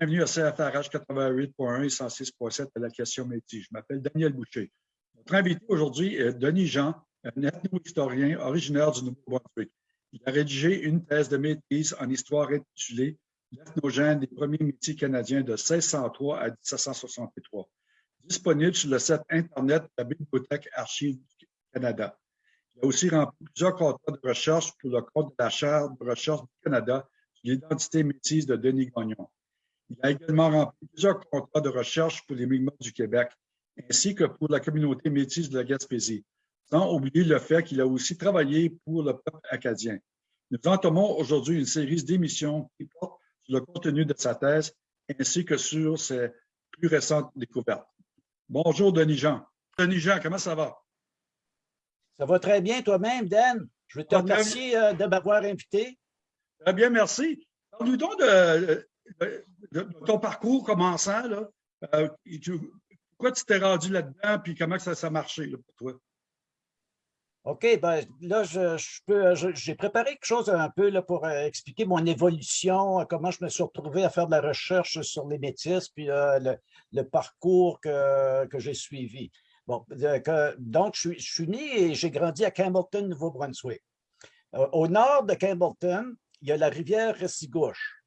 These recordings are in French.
Bienvenue à CFRH 88.1 et 106.7 à la question métier. Je m'appelle Daniel Boucher. Notre invité aujourd'hui est Denis Jean, un ethno-historien originaire du Nouveau-Brunswick. Il a rédigé une thèse de maîtrise en histoire intitulée L'ethnogène des premiers métiers canadiens de 1603 à 1763, disponible sur le site Internet de la Bibliothèque Archives du Canada. Il a aussi rempli plusieurs contrats de recherche pour le compte de la Chaire de recherche du Canada sur l'identité métisse de Denis Gagnon. Il a également rempli plusieurs contrats de recherche pour les Mi'kmaq du Québec, ainsi que pour la communauté métisse de la Gaspésie, sans oublier le fait qu'il a aussi travaillé pour le peuple acadien. Nous entamons aujourd'hui une série d'émissions qui portent sur le contenu de sa thèse ainsi que sur ses plus récentes découvertes. Bonjour, Denis Jean. Denis Jean, comment ça va? Ça va très bien toi-même, Dan. Je veux te remercier euh, de m'avoir invité. Très bien, merci. Parle-nous donc de, ton parcours commençant. Là. Euh, pourquoi tu t'es rendu là-dedans puis comment ça, ça a marché pour toi? OK, ben là, je, j'ai préparé quelque chose un peu là, pour euh, expliquer mon évolution, comment je me suis retrouvé à faire de la recherche sur les métis, puis euh, le, parcours que, que j'ai suivi. Bon, donc, je, je, suis né et j'ai grandi à Campbellton, Nouveau-Brunswick. au nord de Campbellton, il y a la rivière Restigouche.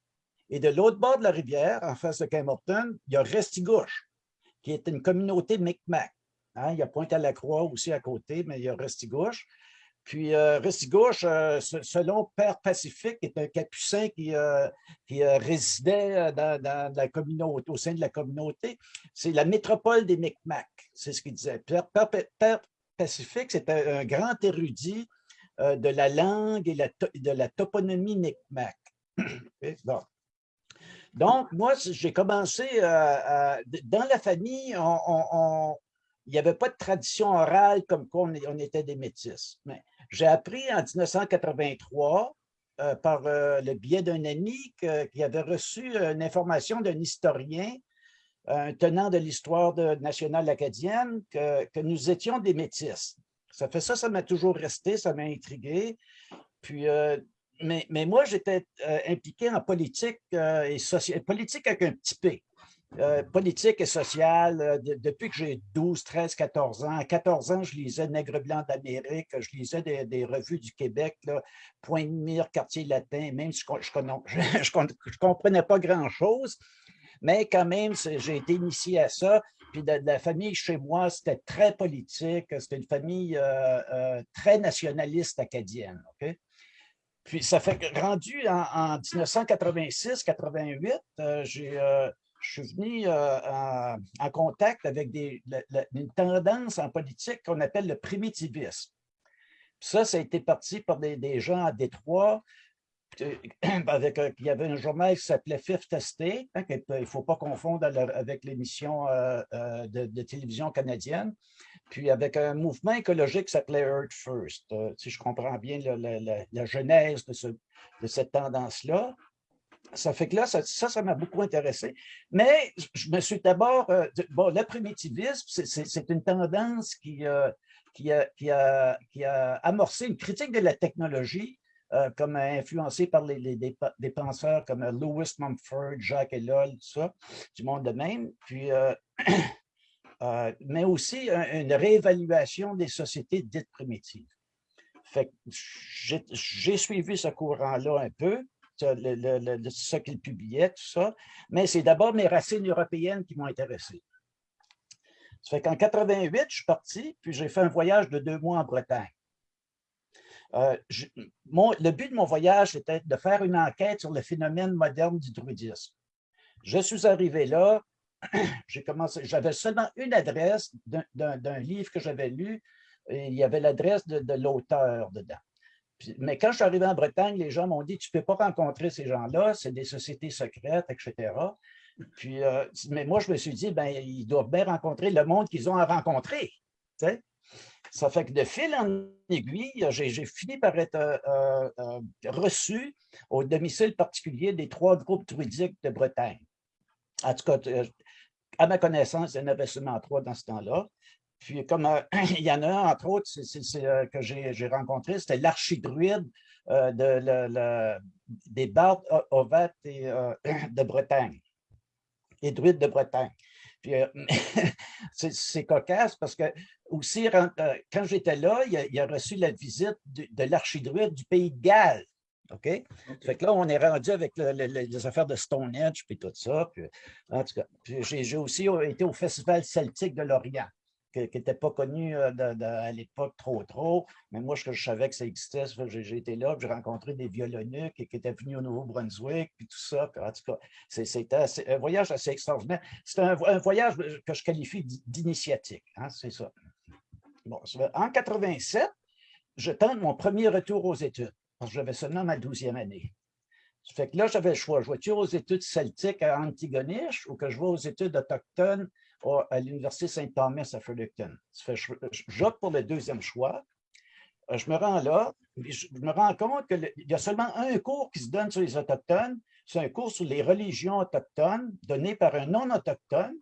Et de l'autre bord de la rivière, en face de Campbellton, il y a Restigouche, qui est une communauté Micmac. Hein, il y a Pointe-à-la-Croix aussi à côté, mais il y a Restigouche. Puis euh, Restigouche, euh, selon Père Pacifique, est un capucin qui, euh, qui résidait dans, la communauté, au sein de la communauté. C'est la métropole des Micmacs, c'est ce qu'il disait. Père, Pacifique, c'est un, grand érudit de la langue et de la toponymie Micmac. Donc, moi, j'ai commencé dans la famille, il n'y avait pas de tradition orale comme quoi on, était des métis. Mais j'ai appris en 1983 euh, par euh, le biais d'un ami qui avait reçu une information d'un historien, un tenant de l'histoire nationale acadienne, que, nous étions des métis. Ça fait ça, ça m'a toujours resté, ça m'a intrigué. Puis, euh, mais, moi, j'étais impliqué en politique et social, politique avec un petit P. Euh, politique et sociale euh, depuis que j'ai 12, 13, 14 ans. À 14 ans, je lisais Nègre blanc d'Amérique, je lisais des, revues du Québec, là, Point de mire, Quartier latin, même si je ne comprenais pas grand-chose, mais quand même, j'ai été initié à ça. Puis la famille chez moi, c'était très politique, c'était une famille euh, très nationaliste acadienne. Puis ça fait rendu en, 1986-88, j'ai je suis venu euh, en, contact avec des, une tendance en politique qu'on appelle le primitivisme. ça, ça a été parti par des, gens à Détroit, euh, avec, il y avait un journal qui s'appelait Fifth Estate, hein, il ne faut pas confondre avec l'émission euh, de, télévision canadienne, puis avec un mouvement écologique qui s'appelait Earth First, si je comprends bien la, genèse de, cette tendance-là ça fait que là, ça, ça m'a beaucoup intéressé. Mais je me suis d'abord... Euh, bon, le primitivisme, c'est une tendance qui, euh, qui, a, qui, a, qui, a, amorcé une critique de la technologie, euh, comme influencée par des, penseurs comme Lewis Mumford, Jacques Ellul, tout ça, du monde de même. Puis, mais aussi une réévaluation des sociétés dites primitives. J'ai suivi ce courant-là un peu ce qu'il publiait, tout ça. Mais c'est d'abord mes racines européennes qui m'ont intéressé. Ça fait qu'en 88, je suis parti, puis j'ai fait un voyage de deux mois en Bretagne. Euh, le but de mon voyage était de faire une enquête sur le phénomène moderne du druidisme. Je suis arrivé là, j'avais seulement une adresse d'un livre que j'avais lu, et il y avait l'adresse de l'auteur dedans mais quand je suis arrivé en Bretagne, les gens m'ont dit, tu ne peux pas rencontrer ces gens-là, c'est des sociétés secrètes, etc. Puis, euh, mais moi, je me suis dit, ben, ils doivent bien rencontrer le monde qu'ils ont à rencontrer. Ça fait que de fil en aiguille, j'ai fini par être euh, euh, reçu au domicile particulier des trois groupes druidiques de Bretagne. En tout cas, à ma connaissance, il y en avait seulement trois dans ce temps-là. Puis comme euh, il y en a un, entre autres, euh, que j'ai rencontré, c'était l'archidruide euh, de, des bardes ovates de Bretagne. les druides de Bretagne. Puis c'est cocasse parce que aussi, quand j'étais là, il a, reçu la visite de, l'archidruide du pays de Galles. OK? Fait que là, on est rendu avec les affaires de Stonehenge puis tout ça. en tout cas, j'ai aussi été au Festival celtique de Lorient qui n'était pas connu euh, à l'époque trop, trop. Mais moi, je, je savais que ça existait. J'ai été là, j'ai rencontré des violoniques qui étaient venus au Nouveau-Brunswick, puis tout ça. en tout cas, c'était un voyage assez extraordinaire. C'est un, voyage que je qualifie d'initiatique. Hein, c'est ça. Bon, en 87, je tente mon premier retour aux études, parce que j'avais seulement ma douzième année. Que là, j'avais le choix. Je vais aux études celtiques à Antigonish ou que je vais aux études autochtones à l'Université Saint-Thomas à Fredericton? J'opte pour le deuxième choix. Euh, je me rends là, je me rends compte qu'il y a seulement un cours qui se donne sur les Autochtones. C'est un cours sur les religions autochtones donné par un non-autochtone.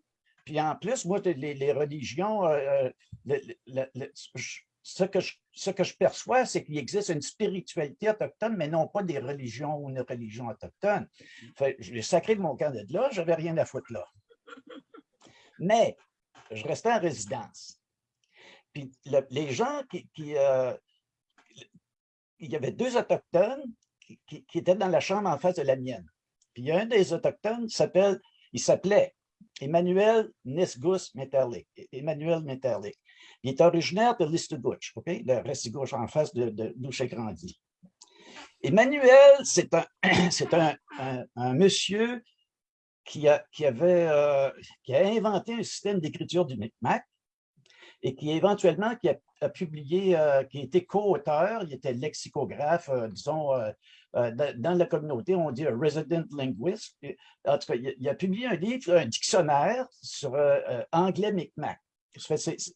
Puis en plus, moi, les, religions, euh, euh, ce, que je, perçois, c'est qu'il existe une spiritualité autochtone, mais non pas des religions ou une religion autochtone. je l'ai sacré de mon camp de là, je n'avais rien à foutre là. Mais je restais en résidence. Puis les gens qui... Euh, il y avait deux Autochtones qui, étaient dans la chambre en face de la mienne. Puis un des Autochtones s'appelle, il s'appelait Emmanuel Nisgus Metallic. Emmanuel Metallic. Il est originaire de Listugouche, OK? Le Restigouche en face de, d'où j'ai grandi. Emmanuel, c'est un, un, un, monsieur qui a, qui avait, euh, qui a inventé un système d'écriture du Micmac et qui éventuellement qui a, publié, euh, qui a été co-auteur, il était lexicographe, euh, disons, dans, la communauté, on dit resident linguist. En tout cas, il, a publié un livre, un dictionnaire sur anglais Micmac.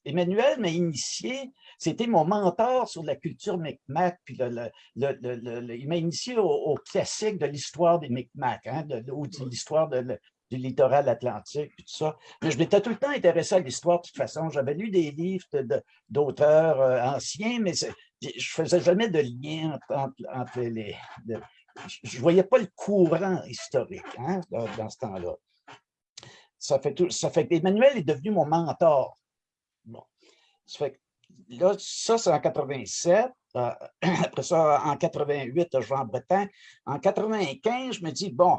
Emmanuel m'a initié, c'était mon mentor sur la culture Micmac, puis il m'a initié au, classique de l'histoire des Micmac, hein, de, l'histoire du littoral atlantique, puis tout ça. Mais je m'étais tout le temps intéressé à l'histoire de toute façon. J'avais lu des livres d'auteurs euh, anciens, mais je ne faisais jamais de lien entre, les... je ne voyais pas le courant historique hein, dans, ce temps-là. Ça fait, tout, ça fait Emmanuel est devenu mon mentor. Ça là, ça, c'est en 87. Euh, après ça, en 88, je vais en Bretagne. En 95, je me dis, bon,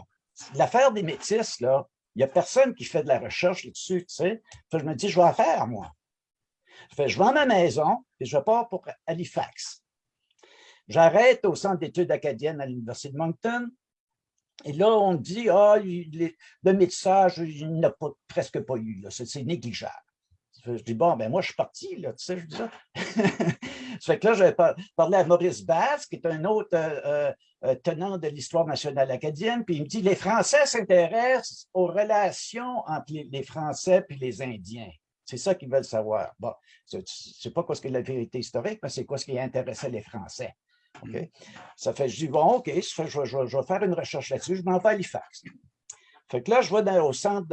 l'affaire des métis, là, il n'y a personne qui fait de la recherche là-dessus, tu sais. je me dis, je vais en faire, moi. Fait, je vends ma maison et je pars pour Halifax. J'arrête au centre d'études acadiennes à l'Université de Moncton. Et là, on dit, ah, le métissage, il n'a presque pas eu, c'est négligeable. Je dis, bon, ben moi, je suis parti, là, tu sais, je dis ça. ça fait que là, j'avais parlé à Maurice Bass, qui est un autre euh, euh, tenant de l'histoire nationale acadienne, puis il me dit, les Français s'intéressent aux relations entre les, Français et les Indiens. C'est ça qu'ils veulent savoir. Bon, c'est pas quoi ce que la vérité historique, mais c'est quoi ce qui intéressait les Français. OK? Ça fait, je dis, bon, OK, je, je, vais faire une recherche là-dessus, je m'en vais à Halifax. Fait que là, je vais au centre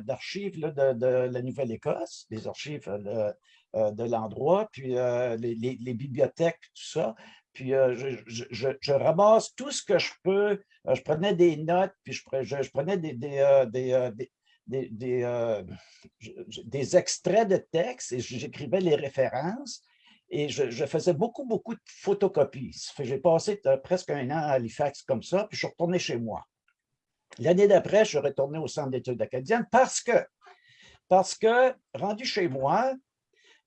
d'archives de, de, la Nouvelle-Écosse, les archives de, euh, l'endroit, puis euh, les, bibliothèques, tout ça. Puis euh, je, ramasse tout ce que je peux. je prenais des notes, puis je, prenais des, des, extraits de textes et j'écrivais les références. Et je, faisais beaucoup, beaucoup de photocopies. J'ai passé presque un an à Halifax comme ça, puis je suis retourné chez moi. L'année d'après, je suis retourné au centre d'études acadiennes parce que, parce que, rendu chez moi,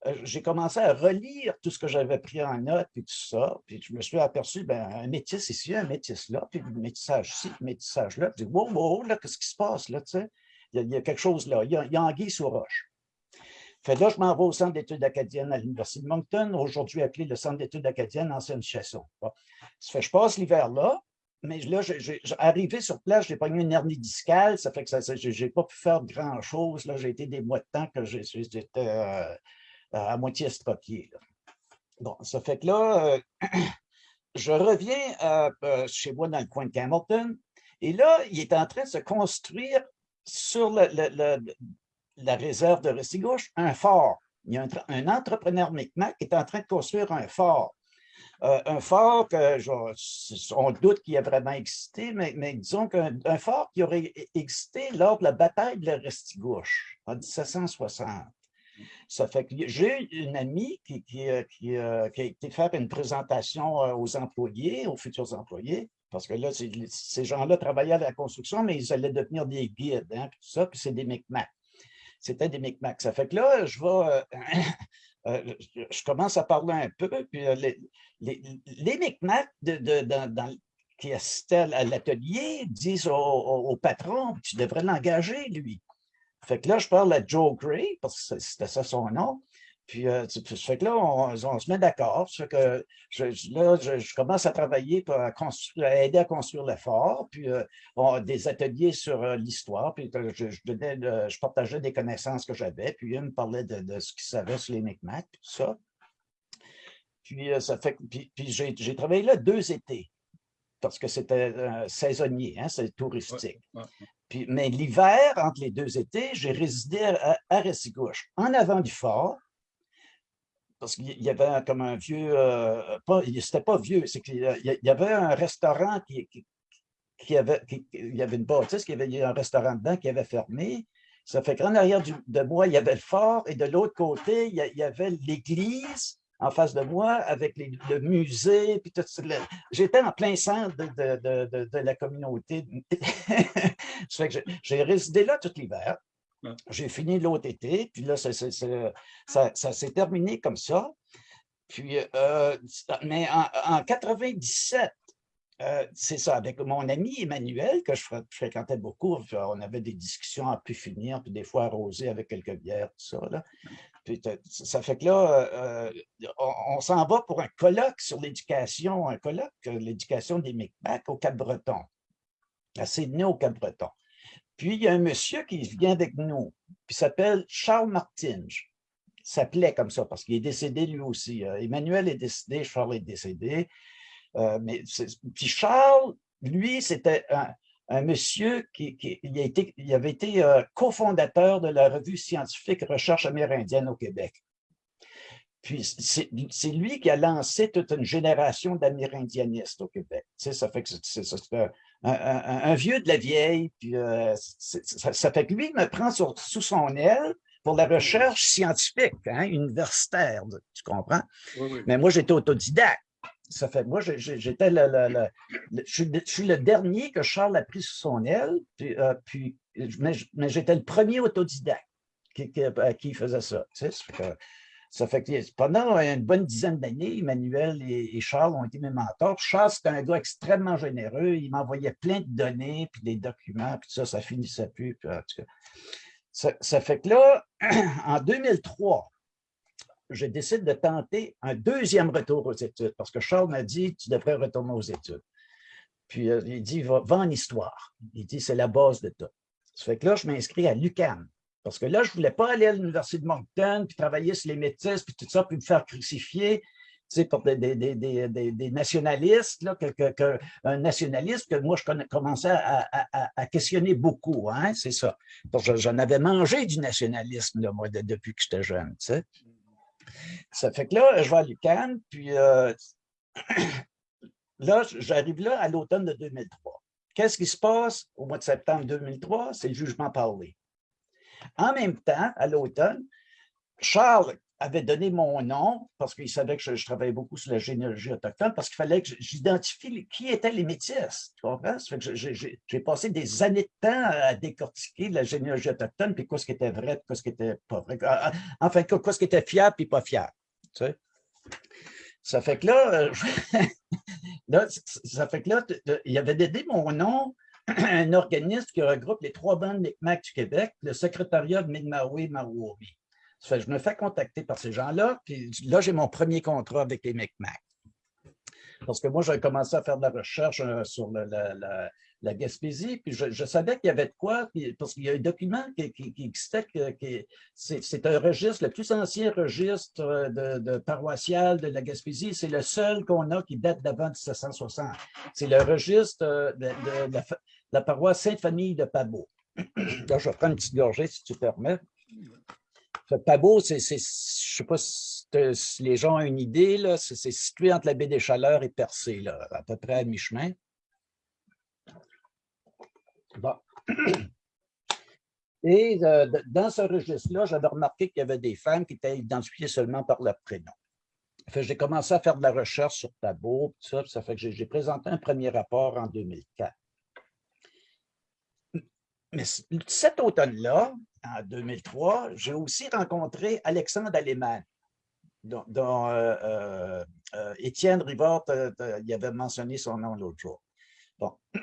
euh, j'ai commencé à relire tout ce que j'avais pris en note et tout ça. Puis je me suis aperçu, ben, un métis ici, un métis là, puis un métissage ici, un métissage là. Puis wow, wow, là, qu'est-ce qui se passe là, tu sais? Il y, a, quelque chose là, il y a, il y anguille sous roche. Fait là, je m'en vais au Centre d'études acadiennes à l'Université de Moncton, aujourd'hui appelé le Centre d'études acadiennes Ancienne Chasson. Ça fait je passe l'hiver là, mais là, arrivé sur place, j'ai pogné une hernie discale, ça fait que je n'ai pas pu faire grand-chose. J'ai été des mois de temps que j'étais euh, à moitié estropié. Bon, ça fait que là, euh, je reviens euh, chez moi dans le coin de Hamilton, et là, il est en train de se construire sur la réserve de Restigouche un fort. Il y a un, un entrepreneur Micmac qui est en train de construire un fort. Un fort que, on doute qu'il a vraiment existé, mais, disons qu'un fort qui aurait existé lors de la bataille de la Restigouche en 1760. Ça fait que j'ai une amie qui, qui, qui, a été faire une présentation aux employés, aux futurs employés, parce que là, ces gens-là travaillaient à la construction, mais ils allaient devenir des guides, hein, tout ça, puis c'est des Micmacs. C'était des Micmacs. Ça fait que là, je vais... Euh, je commence à parler un peu, puis euh, les, les, Micmacs qui assistaient à l'atelier disent au, patron, tu devrais l'engager, lui. Fait que là, je parle à Joe Gray, parce que c'était ça son nom, puis, euh, fait que là, on, se met d'accord. que je, là, je, commence à travailler pour aider à construire le fort, puis euh, des ateliers sur euh, l'histoire, puis je, je, partageais des connaissances que j'avais, puis il me parlait de, ce qu'il savait sur les Micmacs, tout ça. Puis, ça fait, puis, j'ai travaillé là deux étés, parce que c'était saisonnier, hein, c'est touristique. Puis, mais l'hiver, entre les deux étés, j'ai résidé à, à Ressigouche, en avant du fort, parce qu'il y avait comme un vieux, euh, pas, c'était pas vieux, c'est qu'il y avait un restaurant qui, avait, il y avait une bâtisse, qui avait un restaurant dedans qui avait fermé. Ça fait qu'en arrière de moi, il y avait le fort et de l'autre côté, il y, avait l'église en face de moi avec le musée. Puis tout, j'étais en plein centre de, de, la communauté. j'ai résidé là tout l'hiver. J'ai fini l'autre été, puis là, ça, s'est terminé comme ça. Puis, euh, mais en, en 97, euh, c'est ça, avec mon ami Emmanuel, que je fréquentais beaucoup, on avait des discussions à pu finir, puis des fois arrosées avec quelques bières, tout ça. Là. Puis, ça fait que là, euh, on, s'en va pour un colloque sur l'éducation, un colloque, l'éducation des Micmacs au Cap-Breton, à Sydney au Cap-Breton. Puis, il y a un monsieur qui vient avec nous, qui s'appelle Charles Martinge. S'appelait comme ça parce qu'il est décédé lui aussi. Euh, Emmanuel est décédé, Charles est décédé. Euh, mais puis Charles, lui, c'était un, monsieur qui, avait été euh, cofondateur de la revue scientifique Recherche amérindienne au Québec. Puis c'est lui qui a lancé toute une génération d'amérindianistes au Québec. Ça fait que c'est un, vieux de la vieille. Puis, euh, ça, fait que lui me prend sous son aile pour la recherche scientifique, hein, universitaire, tu comprends? Mais moi, j'étais autodidacte. Ça fait moi, j'étais le, je, suis le dernier que Charles a pris sous son aile, puis, euh, puis mais, j'étais le premier autodidacte qui, qui, faisait ça. Tu sais, ça fait que pendant une bonne dizaine d'années, Emmanuel et, Charles ont été mes mentors. Charles, c'était un gars extrêmement généreux. Il m'envoyait plein de données, puis des documents, puis tout ça, ça finissait plus. ça, fait que là, en 2003, je décide de tenter un deuxième retour aux études, parce que Charles m'a dit, tu devrais retourner aux études. Puis euh, il dit, va, va, en histoire. Il dit, c'est la base de tout. Ça fait que là, je m'inscris à l'UQAM, parce que là, je ne voulais pas aller à l'Université de Moncton, puis travailler sur les métis, puis tout ça, puis me faire crucifier tu sais, pour des, des, des, des nationalistes, là, un nationaliste que moi, je commençais à, à, questionner beaucoup, hein, c'est ça. J'en avais mangé du nationalisme, moi, depuis que j'étais jeune, tu sais. Ça fait que là, je vais à l'UQAM, puis euh, là, j'arrive là à l'automne de 2003. Qu'est-ce qui se passe au mois de septembre 2003? C'est le jugement parlé. En même temps, à l'automne, Charles avait donné mon nom parce qu'il savait que je, travaillais beaucoup sur la généalogie autochtone, parce qu'il fallait que j'identifie qui étaient les métis. Tu comprends? J'ai passé des années de temps à décortiquer la généalogie autochtone, puis quoi ce qui était vrai, quoi ce qui était pas vrai. Enfin, quoi ce qui était fiable, puis pas fiable. Tu? Ça fait que là, euh, ça fait que là, il avait donné mon nom un organisme qui regroupe les trois bandes Micmac du Québec, le secrétariat de Mi'kmaq Mawobi. Je me fais contacter par ces gens-là, puis là, j'ai mon premier contrat avec les Micmac. Parce que moi, j'avais commencé à faire de la recherche euh, sur la, Gaspésie, puis je, savais qu'il y avait de quoi, parce qu'il y a un document qui, existait, c'est un registre, le plus ancien registre euh, de, paroissial de la Gaspésie, c'est le seul qu'on a qui date d'avant 1760. C'est le registre euh, de, la, paroisse Sainte-Famille de Pabot. Là, je vais prendre une petite gorgée, si tu permets. Pabo, c'est, je ne sais pas si, les gens ont une idée, c'est situé entre la baie des Chaleurs et Percé, là, à peu près à mi-chemin. Bon. Et euh, dans ce registre-là, j'avais remarqué qu'il y avait des femmes qui étaient identifiées seulement par leur prénom. J'ai commencé à faire de la recherche sur Tabot, ça, ça fait que j'ai présenté un premier rapport en 2004. Mais cet automne-là, en 2003, j'ai aussi rencontré Alexandre Aleman, dont, euh, euh, euh, Étienne Rivard avait mentionné son nom l'autre jour.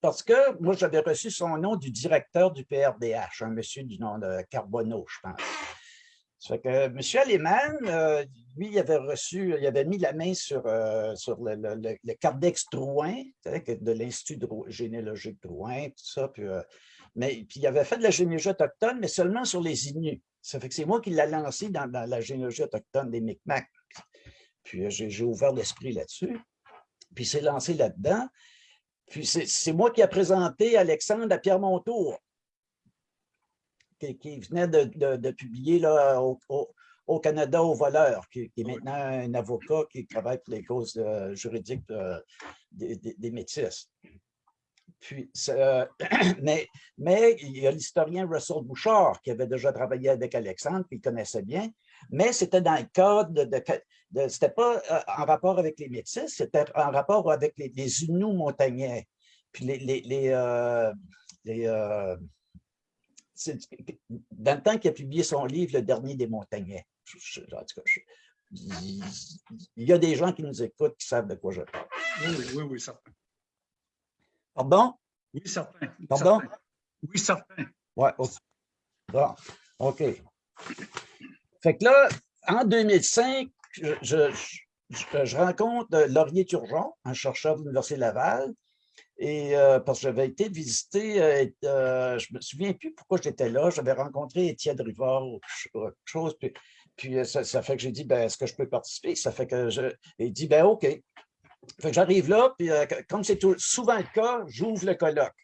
Parce que moi, j'avais reçu son nom du directeur du PRDH, un monsieur du nom de Carbonneau, je pense. Ça que M. Aleman, lui, il avait reçu, il avait mis la main sur, sur le, le, Cardex Drouin, de l'Institut généalogique Drouin, tout ça. Puis, mais puis il avait fait de la généalogie autochtone, mais seulement sur les Inuits. Ça fait que c'est moi qui l'ai lancé dans, la généalogie autochtone des Micmacs. Puis euh, j'ai ouvert l'esprit là-dessus. Puis c'est lancé là-dedans. Puis c'est moi qui ai présenté Alexandre à Pierre Montour, qui, venait de, publier là, au, Canada aux voleurs, qui, est maintenant un avocat qui travaille pour les causes euh, juridiques des, des Métis. Puis, mais, il y a l'historien Russell Bouchard qui avait déjà travaillé avec Alexandre, qui connaissait bien, mais c'était dans le cadre de, c'était pas euh, en rapport avec les Métis, c'était en rapport avec les, les Inuits montagnais. Puis les, les, les, euh, euh, dans le temps qu'il a publié son livre, Le dernier des montagnais. cas, il y a des gens qui nous écoutent qui savent de quoi je parle. Oui, oui, oui, certain. Pardon? Oui, certain. Pardon? Oui, certain. Oui, bon, OK. Fait que là, en 2005, je, je, rencontre Laurier Turgeon, un chercheur de l'Université Laval, et euh, parce que j'avais été visiter, euh, euh, je ne me souviens plus pourquoi j'étais là, j'avais rencontré Étienne Rivard ou quelque chose, puis, puis ça, fait que j'ai dit, ben, est-ce que je peux participer? Ça fait que je, il dit, ben OK j'arrive là, puis euh, comme c'est souvent le cas, j'ouvre le colloque.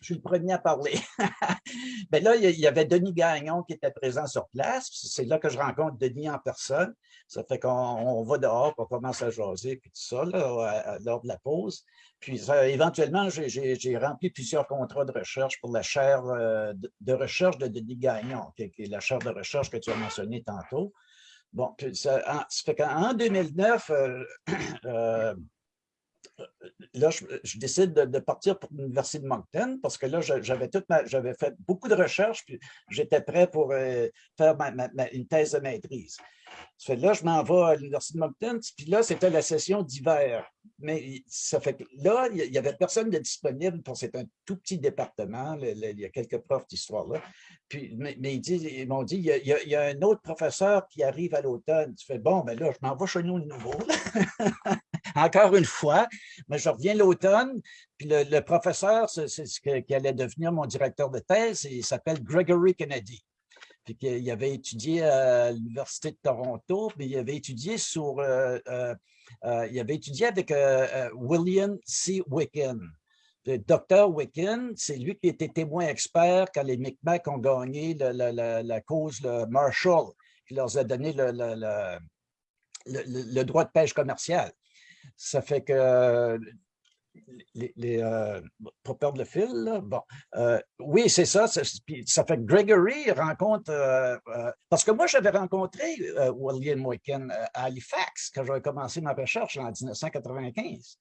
Je suis le premier à parler. ben là, il y avait Denis Gagnon qui était présent sur place. C'est là que je rencontre Denis en personne. Ça fait qu'on va dehors, on commence à jaser, puis tout ça, là, lors de la pause. Puis éventuellement, j'ai rempli plusieurs contrats de recherche pour la chaire euh, de recherche de Denis Gagnon, qui est la chaire de recherche que tu as mentionnée tantôt. Bon, ça, fait qu'en 2009, euh, euh, là, je, décide de, partir pour l'Université de Moncton parce que là, j'avais fait beaucoup de recherches, puis j'étais prêt pour euh, faire une thèse de maîtrise. Là, je m'en vais à l'Université de Moncton, puis là, c'était la session d'hiver mais ça fait que là, il n'y avait personne de disponible pour c'est un tout petit département. il y a quelques profs d'histoire là. Puis, mais, ils m'ont dit, il y, a, un autre professeur qui arrive à l'automne. Tu fais, bon, ben là, je m'en vais chez nous de nouveau. Encore une fois, mais je reviens l'automne. Puis le, professeur, c'est ce qui allait devenir mon directeur de thèse, il s'appelle Gregory Kennedy. Puis il avait étudié à l'Université de Toronto, puis il avait étudié sur euh, euh, euh, avec William C. Wicken. Le docteur Wicken, c'est lui qui était témoin expert quand les Micmacs ont gagné la, cause Marshall, qui leur a donné le, droit de pêche commercial. Ça fait que les, pour perdre le fil, bon, oui, c'est ça, ça, fait que Gregory rencontre, parce que moi, j'avais rencontré William Wicken à Halifax quand j'avais commencé ma recherche en 1995.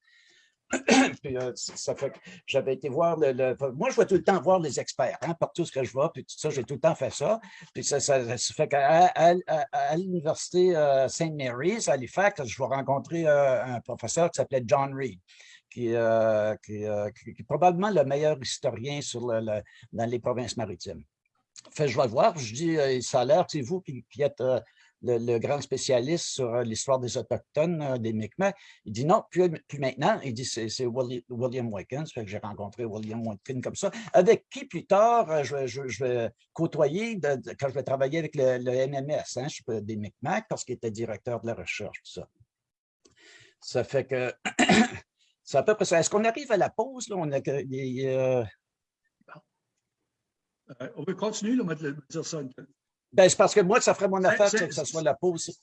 puis, ça fait que j'avais été voir le, Moi, je vais tout le temps voir les experts, hein, partout ce que je vois, puis tout ça, j'ai tout le temps fait ça. Puis ça, ça, fait qu'à à, l'Université St. Mary's, à Halifax, je vais rencontrer un professeur qui s'appelait John Reed. Euh, euh, qui, est probablement le meilleur historien sur dans les provinces maritimes. Fait, je vais le voir, je dis, euh, ça a l'air, c'est vous qui, êtes le, grand spécialiste sur l'histoire des Autochtones, des Mi'kmaq. Il dit non, puis, maintenant, il dit c'est William que j'ai rencontré William Wickens comme ça, avec qui plus tard je, vais côtoyer quand je vais travailler avec le, MMS, hein, des Mi'kmaq, parce qu'il était directeur de la recherche, tout ça. Ça fait que C'est à peu près ça. Est-ce qu'on arrive à la pause? Là? On a, Euh, va continuer, on va dire ça. Ben, c'est parce que moi, ça ferait mon affaire que ça soit la pause.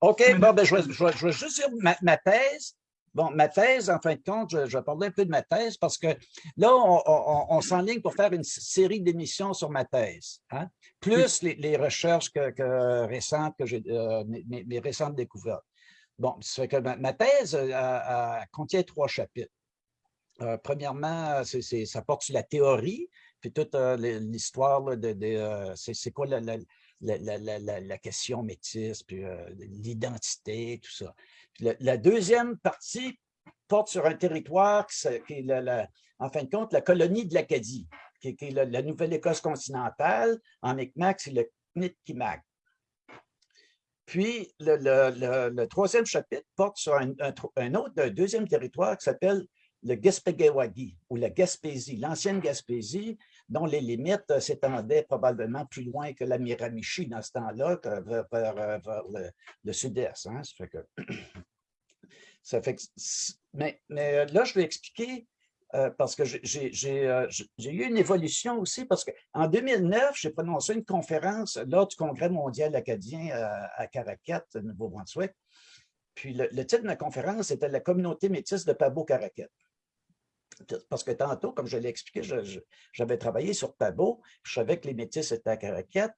OK, bon, ben, je, vais, je, vais, juste dire ma, thèse. Bon, ma thèse, en fin de compte, je, vais parler un peu de ma thèse parce que là, on, s'enligne pour faire une série d'émissions sur ma thèse, hein? plus les, recherches que, récentes, que j'ai, euh, mes, récentes découvertes. Bon, ça fait que ma, thèse euh, contient trois chapitres. Euh, premièrement, ça porte sur la théorie, puis toute l'histoire de, c'est quoi la, la, question métisse, puis l'identité, tout ça. la, deuxième partie porte sur un territoire qui, est, en fin de compte, la colonie de l'Acadie, qui, est la, Nouvelle-Écosse continentale. En Micmac, c'est le Knitkimac. Puis, le, troisième chapitre porte sur un, autre, un deuxième territoire qui s'appelle le Gaspéguewagi ou la Gaspésie, l'ancienne Gaspésie, dont les limites euh, s'étendaient probablement plus loin que la Miramichi dans ce temps-là, vers, euh, le, sud-est. Hein. Ça fait mais, euh, là, je vais expliquer, parce que j'ai eu une évolution aussi, parce qu'en 2009, j'ai prononcé une conférence lors du Congrès mondial acadien à, Caracat, Nouveau-Brunswick. Puis le, titre de ma conférence était « La communauté métisse de Pabo-Caracat » parce que tantôt, comme je l'ai expliqué, j'avais travaillé sur Pabo, je savais que les métis étaient à Caracat,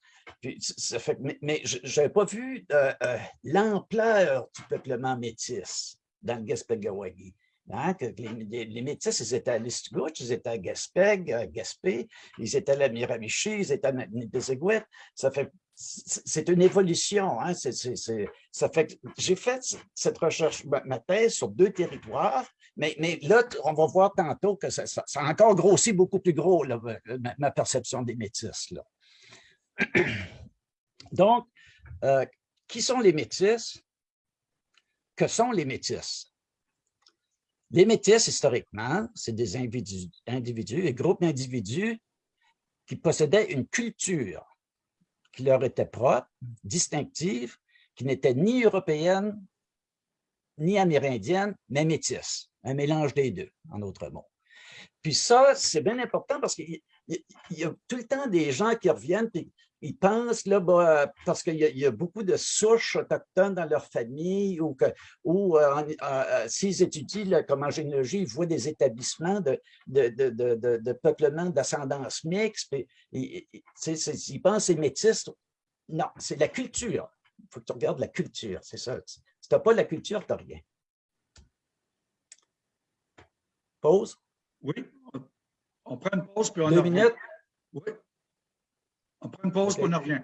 mais je n'avais pas vu euh, euh, l'ampleur du peuplement métis dans le Gaspé-Gawagi. Hein, les, métis, ils étaient à Listgouche, ils étaient à Gaspé, à Gaspé, ils étaient à la Miramichi, ils étaient à Nipiziguit. Ça fait c'est une évolution. Hein? ça fait j'ai fait cette recherche, ma thèse sur deux territoires, mais, là, on va voir tantôt que ça, a encore grossi beaucoup plus gros, ma, perception des métis. Donc, euh, qui sont les métis? Que sont les métis? Les métis, historiquement, c'est des individus, individus, des groupes d'individus qui possédaient une culture qui leur était propre, distinctive, qui n'était ni européenne, ni amérindienne, mais métisse, un mélange des deux, en d'autres mots. Puis ça, c'est bien important parce qu'il y, a tout le temps des gens qui reviennent et ils pensent, là, bah, parce qu'il y, a beaucoup de souches autochtones dans leur famille ou, ou euh, euh, s'ils étudient comme en généalogie, ils voient des établissements de, de, peuplement d'ascendance mixte, ils, ils pensent c'est métis. Non, c'est la culture. Il faut que tu regardes la culture, c'est ça. Si tu n'as pas la culture, tu n'as rien. Pause? Oui, on prend une pause puis on Deux minutes? Oui. On prend une pause, puis on revient.